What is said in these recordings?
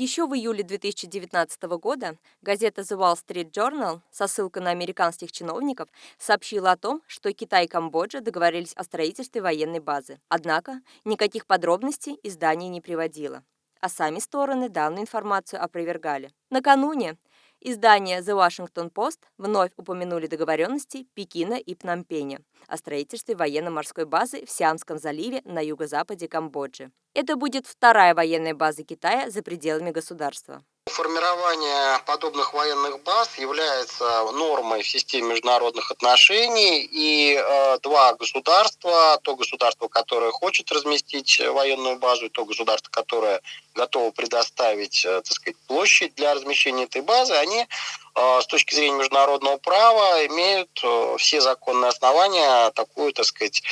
Еще в июле 2019 года газета The Wall Street Journal со ссылкой на американских чиновников сообщила о том, что Китай и Камбоджа договорились о строительстве военной базы. Однако никаких подробностей издание не приводило, а сами стороны данную информацию опровергали. Накануне Издание The Washington Post вновь упомянули договоренности Пекина и Пномпеня о строительстве военно-морской базы в Сиамском заливе на юго-западе Камбоджи. Это будет вторая военная база Китая за пределами государства. Формирование подобных военных баз является нормой в системе международных отношений, и э, два государства, то государство, которое хочет разместить военную базу, и то государство, которое готово предоставить, э, так сказать, площадь для размещения этой базы, они э, с точки зрения международного права имеют э, все законные основания такую, так сказать,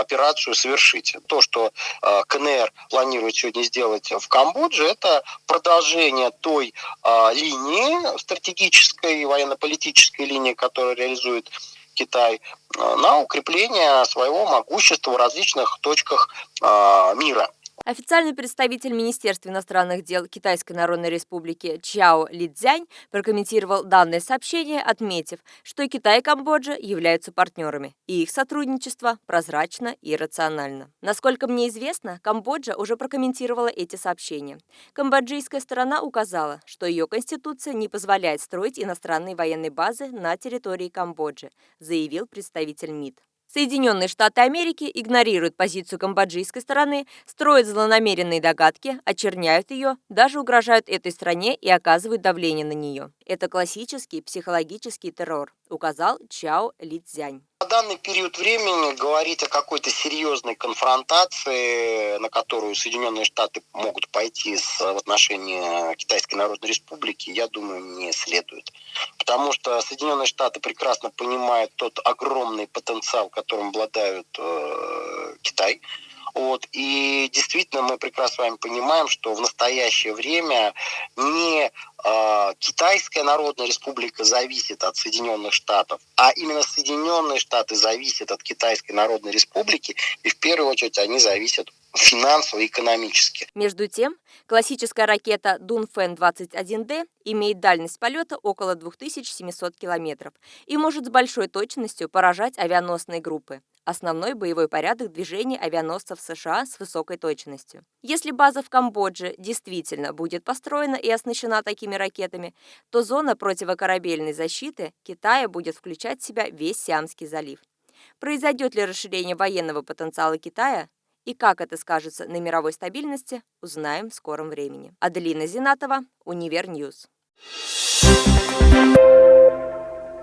операцию совершить. То, что э, КНР планирует сегодня сделать в Камбодже, это продолжение той э, линии, стратегической военно-политической линии, которую реализует Китай, на укрепление своего могущества в различных точках мира. Официальный представитель Министерства иностранных дел Китайской Народной Республики Чао Лидзянь прокомментировал данное сообщение, отметив, что Китай и Камбоджа являются партнерами, и их сотрудничество прозрачно и рационально. Насколько мне известно, Камбоджа уже прокомментировала эти сообщения. Камбоджийская сторона указала, что ее конституция не позволяет строить иностранные военные базы на территории Камбоджи, заявил представитель МИД. Соединенные Штаты Америки игнорируют позицию камбоджийской стороны, строят злонамеренные догадки, очерняют ее, даже угрожают этой стране и оказывают давление на нее. Это классический психологический террор, указал Чао Лидзянь. Данный период времени говорить о какой-то серьезной конфронтации, на которую Соединенные Штаты могут пойти в отношении Китайской Народной Республики, я думаю, не следует. Потому что Соединенные Штаты прекрасно понимают тот огромный потенциал, которым обладают э, Китай. Вот. И действительно мы прекрасно с вами понимаем, что в настоящее время не э, Китайская Народная Республика зависит от Соединенных Штатов, а именно Соединенные Штаты зависят от Китайской Народной Республики, и в первую очередь они зависят финансово и экономически. Между тем, классическая ракета Дунфэн-21Д имеет дальность полета около 2700 километров и может с большой точностью поражать авианосные группы основной боевой порядок движения авианосцев США с высокой точностью. Если база в Камбодже действительно будет построена и оснащена такими ракетами, то зона противокорабельной защиты Китая будет включать в себя весь Сиамский залив. Произойдет ли расширение военного потенциала Китая, и как это скажется на мировой стабильности, узнаем в скором времени. Аделина Зинатова, Универньюз.